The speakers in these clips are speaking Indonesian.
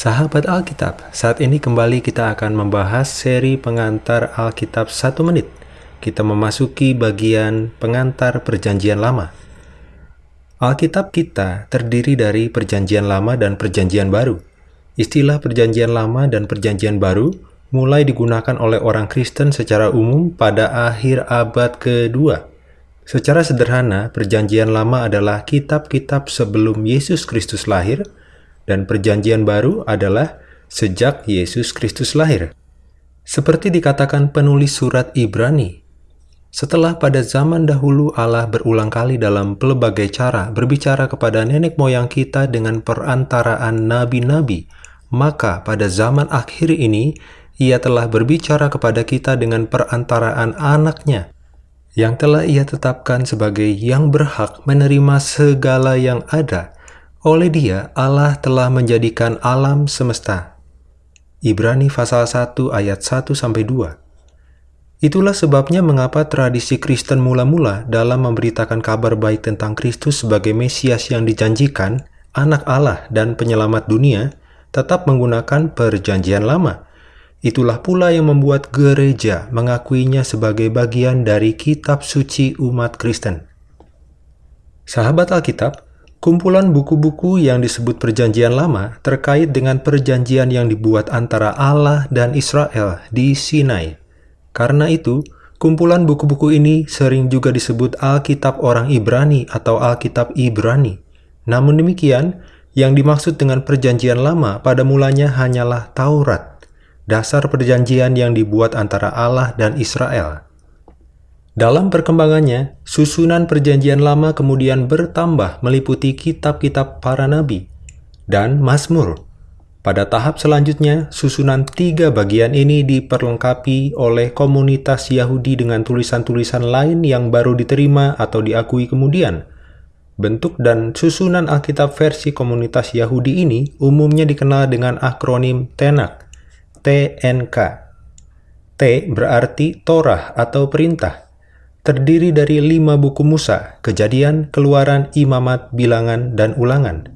Sahabat Alkitab, saat ini kembali kita akan membahas seri pengantar Alkitab satu menit. Kita memasuki bagian pengantar perjanjian lama. Alkitab kita terdiri dari perjanjian lama dan perjanjian baru. Istilah perjanjian lama dan perjanjian baru mulai digunakan oleh orang Kristen secara umum pada akhir abad kedua. Secara sederhana, perjanjian lama adalah kitab-kitab sebelum Yesus Kristus lahir, dan perjanjian baru adalah sejak Yesus Kristus lahir. Seperti dikatakan penulis surat Ibrani, setelah pada zaman dahulu Allah berulang kali dalam pelbagai cara berbicara kepada nenek moyang kita dengan perantaraan nabi-nabi, maka pada zaman akhir ini ia telah berbicara kepada kita dengan perantaraan anaknya, yang telah ia tetapkan sebagai yang berhak menerima segala yang ada, oleh dia, Allah telah menjadikan alam semesta. Ibrani pasal 1 ayat 1-2 Itulah sebabnya mengapa tradisi Kristen mula-mula dalam memberitakan kabar baik tentang Kristus sebagai Mesias yang dijanjikan, anak Allah dan penyelamat dunia, tetap menggunakan perjanjian lama. Itulah pula yang membuat gereja mengakuinya sebagai bagian dari kitab suci umat Kristen. Sahabat Alkitab, Kumpulan buku-buku yang disebut Perjanjian Lama terkait dengan perjanjian yang dibuat antara Allah dan Israel di Sinai. Karena itu, kumpulan buku-buku ini sering juga disebut Alkitab orang Ibrani atau Alkitab Ibrani. Namun demikian, yang dimaksud dengan Perjanjian Lama pada mulanya hanyalah Taurat, dasar perjanjian yang dibuat antara Allah dan Israel. Dalam perkembangannya, susunan perjanjian lama kemudian bertambah meliputi kitab-kitab para nabi dan Mazmur. Pada tahap selanjutnya, susunan tiga bagian ini diperlengkapi oleh komunitas Yahudi dengan tulisan-tulisan lain yang baru diterima atau diakui kemudian. Bentuk dan susunan Alkitab versi komunitas Yahudi ini umumnya dikenal dengan akronim TENAK, TNK. T berarti Torah atau perintah terdiri dari lima buku Musa, Kejadian, Keluaran, Imamat, Bilangan, dan Ulangan.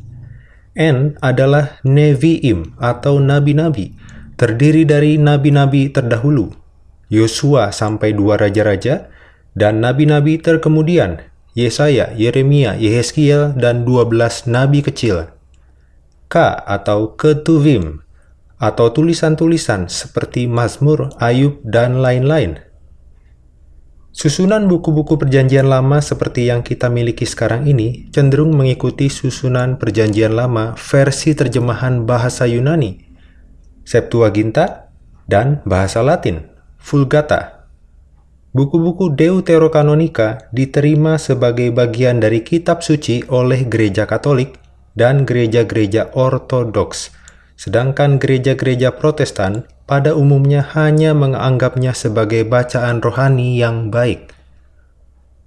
N adalah Nevi'im atau Nabi-Nabi, terdiri dari Nabi-Nabi terdahulu, Yosua sampai dua raja-raja, dan Nabi-Nabi terkemudian, Yesaya, Yeremia, Yehezkiel, dan dua belas Nabi kecil. K atau Ketuvim, atau tulisan-tulisan seperti Mazmur, Ayub, dan lain-lain. Susunan buku-buku perjanjian lama seperti yang kita miliki sekarang ini cenderung mengikuti susunan perjanjian lama versi terjemahan bahasa Yunani, Septuaginta, dan bahasa Latin, Vulgata. Buku-buku Deuterokanonika diterima sebagai bagian dari kitab suci oleh gereja Katolik dan gereja-gereja Ortodoks, sedangkan gereja-gereja Protestan pada umumnya hanya menganggapnya sebagai bacaan rohani yang baik.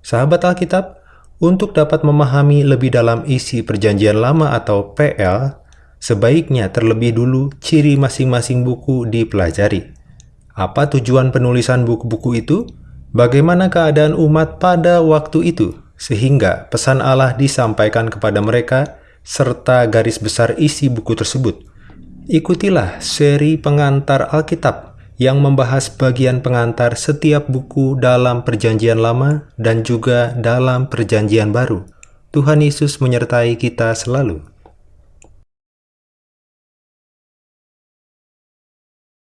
Sahabat Alkitab, untuk dapat memahami lebih dalam isi Perjanjian Lama atau PL, sebaiknya terlebih dulu ciri masing-masing buku dipelajari. Apa tujuan penulisan buku-buku itu? Bagaimana keadaan umat pada waktu itu? Sehingga pesan Allah disampaikan kepada mereka serta garis besar isi buku tersebut. Ikutilah seri pengantar Alkitab yang membahas bagian pengantar setiap buku dalam Perjanjian Lama dan juga dalam Perjanjian Baru. Tuhan Yesus menyertai kita selalu.